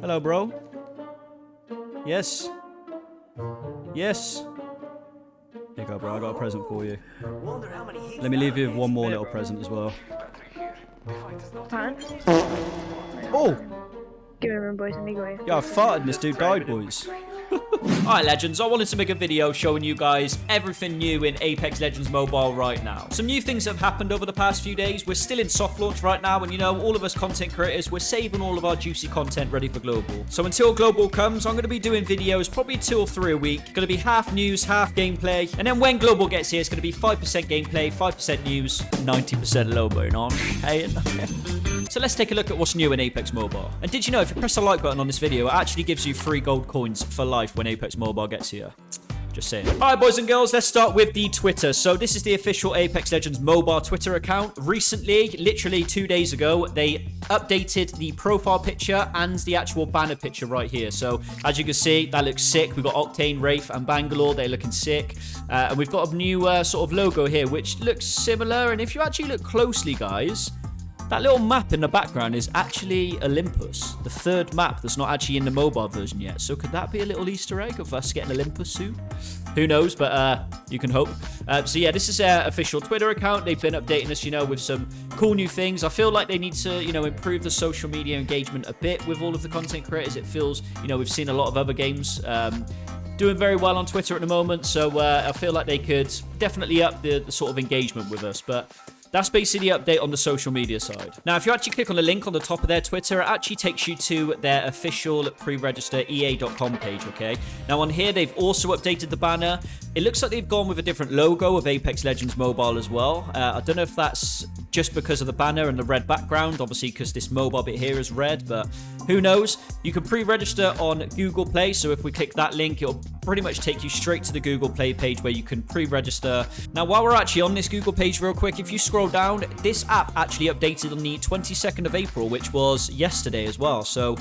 Hello, bro. Yes. Yes. Here you go, bro. I got a present for you. Let me leave you with one more little present as well. Fine. Oh! Give me a room, boys, and me go. Yeah, I farted and this dude died, boys. Alright legends, I wanted to make a video showing you guys everything new in Apex Legends Mobile right now. Some new things have happened over the past few days. We're still in soft launch right now and you know, all of us content creators, we're saving all of our juicy content ready for global. So until global comes, I'm going to be doing videos probably two or three a week. Going to be half news, half gameplay. And then when global gets here, it's going to be 5% gameplay, 5% news, 90% lobo, you know? So let's take a look at what's new in Apex Mobile. And did you know if you press the like button on this video, it actually gives you free gold coins for life when Apex Mobile gets here. Just saying. All right, boys and girls, let's start with the Twitter. So this is the official Apex Legends mobile Twitter account. Recently, literally two days ago, they updated the profile picture and the actual banner picture right here. So as you can see, that looks sick. We've got Octane, Wraith, and Bangalore. They're looking sick. Uh, and we've got a new uh, sort of logo here, which looks similar. And if you actually look closely, guys, that little map in the background is actually Olympus, the third map that's not actually in the mobile version yet. So could that be a little Easter egg of us getting Olympus soon? Who knows, but uh, you can hope. Uh, so yeah, this is their official Twitter account. They've been updating us, you know, with some cool new things. I feel like they need to, you know, improve the social media engagement a bit with all of the content creators. It feels, you know, we've seen a lot of other games um, doing very well on Twitter at the moment. So uh, I feel like they could definitely up the, the sort of engagement with us. But that's basically the update on the social media side. Now, if you actually click on the link on the top of their Twitter, it actually takes you to their official pre-register EA.com page, okay? Now, on here, they've also updated the banner. It looks like they've gone with a different logo of Apex Legends Mobile as well. Uh, I don't know if that's just because of the banner and the red background, obviously because this mobile bit here is red, but who knows? You can pre-register on Google Play, so if we click that link, it'll pretty much take you straight to the Google Play page where you can pre-register. Now, while we're actually on this Google page real quick, if you scroll down, this app actually updated on the 22nd of April, which was yesterday as well. So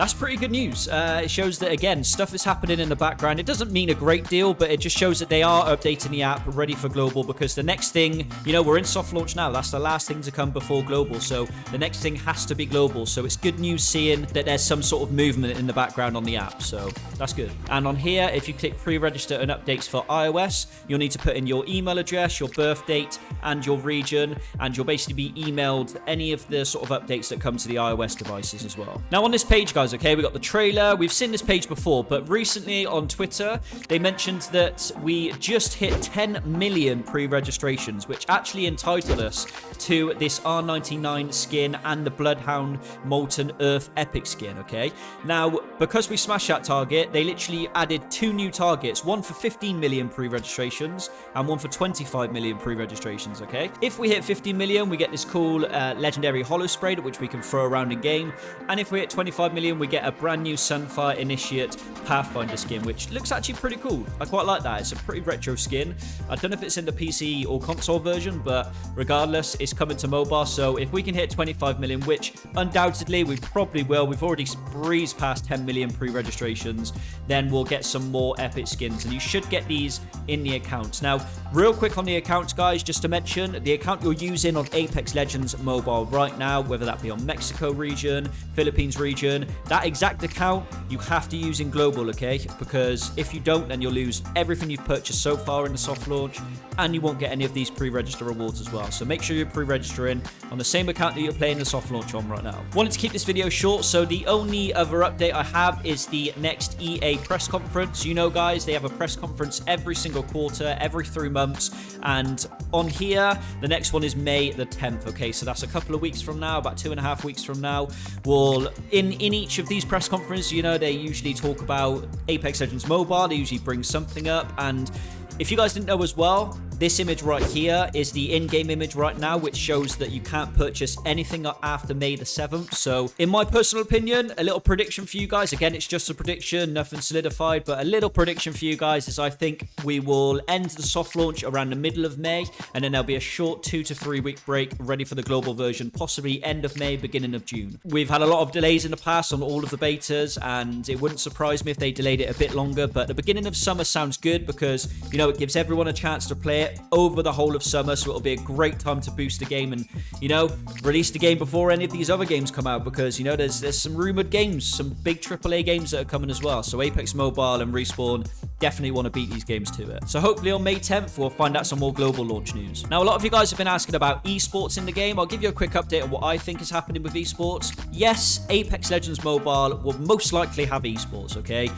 that's pretty good news. Uh, it shows that, again, stuff is happening in the background. It doesn't mean a great deal, but it just shows that they are updating the app ready for global because the next thing, you know, we're in soft launch now. That's the last thing to come before global. So the next thing has to be global. So it's good news seeing that there's some sort of movement in the background on the app. So that's good. And on here, if you click pre-register and updates for iOS, you'll need to put in your email address, your birth date, and your region. And you'll basically be emailed any of the sort of updates that come to the iOS devices as well. Now on this page, guys, okay, we got the trailer. We've seen this page before, but recently on Twitter, they mentioned that we just hit 10 million pre-registrations, which actually entitled us to this R99 skin and the Bloodhound Molten Earth Epic skin, okay? Now, because we smashed that target, they literally added two new targets, one for 15 million pre-registrations and one for 25 million pre-registrations, okay? If we hit 15 million, we get this cool uh, legendary holo spray, which we can throw around in game. And if we hit 25 million, we get a brand new Sunfire Initiate Pathfinder skin, which looks actually pretty cool. I quite like that. It's a pretty retro skin. I don't know if it's in the PC or console version, but regardless, it's coming to mobile. So if we can hit 25 million, which undoubtedly we probably will, we've already breezed past 10 million pre-registrations, then we'll get some more epic skins. And you should get these in the accounts. Now, real quick on the accounts, guys, just to mention, the account you're using on Apex Legends mobile right now, whether that be on Mexico region, Philippines region, that exact account you have to use in global, okay? Because if you don't, then you'll lose everything you've purchased so far in the soft launch, and you won't get any of these pre-register rewards as well. So make sure you're pre-registering on the same account that you're playing the soft launch on right now. Wanted to keep this video short, so the only other update I have is the next EA press conference. You know, guys, they have a press conference every single quarter, every three months, and on here, the next one is May the 10th, okay? So that's a couple of weeks from now, about two and a half weeks from now. We'll, in, in each of these press conferences, you know, they usually talk about Apex Legends Mobile, they usually bring something up, and if you guys didn't know as well, this image right here is the in-game image right now, which shows that you can't purchase anything after May the 7th. So, in my personal opinion, a little prediction for you guys. Again, it's just a prediction, nothing solidified, but a little prediction for you guys is I think we will end the soft launch around the middle of May, and then there'll be a short two to three week break ready for the global version, possibly end of May, beginning of June. We've had a lot of delays in the past on all of the betas, and it wouldn't surprise me if they delayed it a bit longer, but the beginning of summer sounds good because, you know, it gives everyone a chance to play it it over the whole of summer, so it'll be a great time to boost the game and, you know, release the game before any of these other games come out because, you know, there's there's some rumored games, some big AAA games that are coming as well. So Apex Mobile and Respawn definitely want to beat these games to it. So hopefully on May 10th, we'll find out some more global launch news. Now, a lot of you guys have been asking about esports in the game. I'll give you a quick update on what I think is happening with esports. Yes, Apex Legends Mobile will most likely have esports, okay?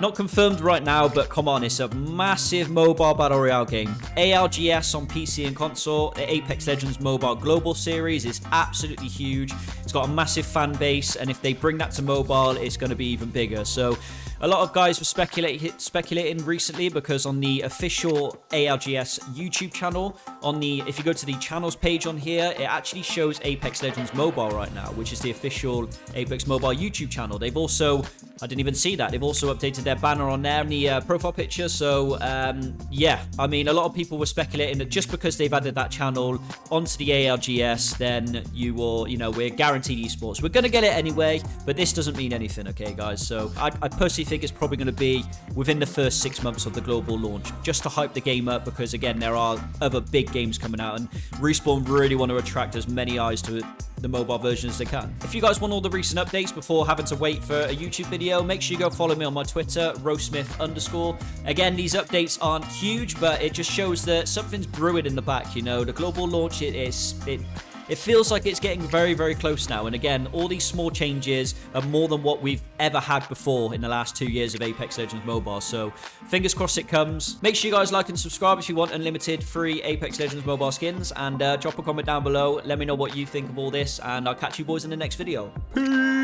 Not confirmed right now, but come on, it's a massive mobile battle royale game. ALGS on PC and console, the Apex Legends Mobile Global Series is absolutely huge. It's got a massive fan base, and if they bring that to mobile, it's going to be even bigger. So a lot of guys were speculating, speculating recently because on the official ALGS YouTube channel, on the if you go to the channels page on here, it actually shows Apex Legends Mobile right now, which is the official Apex Mobile YouTube channel. They've also, I didn't even see that, they've also updated their banner on there in the uh, profile picture. So um, yeah, I mean, a lot of people were speculating that just because they've added that channel onto the ALGS, then you will, you know, we're guaranteed esports. We're gonna get it anyway, but this doesn't mean anything, okay, guys? So I, I personally think it's probably going to be within the first six months of the global launch, just to hype the game up because, again, there are other big games coming out, and Respawn really want to attract as many eyes to the mobile version as they can. If you guys want all the recent updates before having to wait for a YouTube video, make sure you go follow me on my Twitter, roasmith underscore. Again, these updates aren't huge, but it just shows that something's brewing in the back, you know. The global launch, it is... It, it feels like it's getting very, very close now. And again, all these small changes are more than what we've ever had before in the last two years of Apex Legends Mobile. So fingers crossed it comes. Make sure you guys like and subscribe if you want unlimited free Apex Legends Mobile skins. And uh, drop a comment down below. Let me know what you think of all this. And I'll catch you boys in the next video. Peace!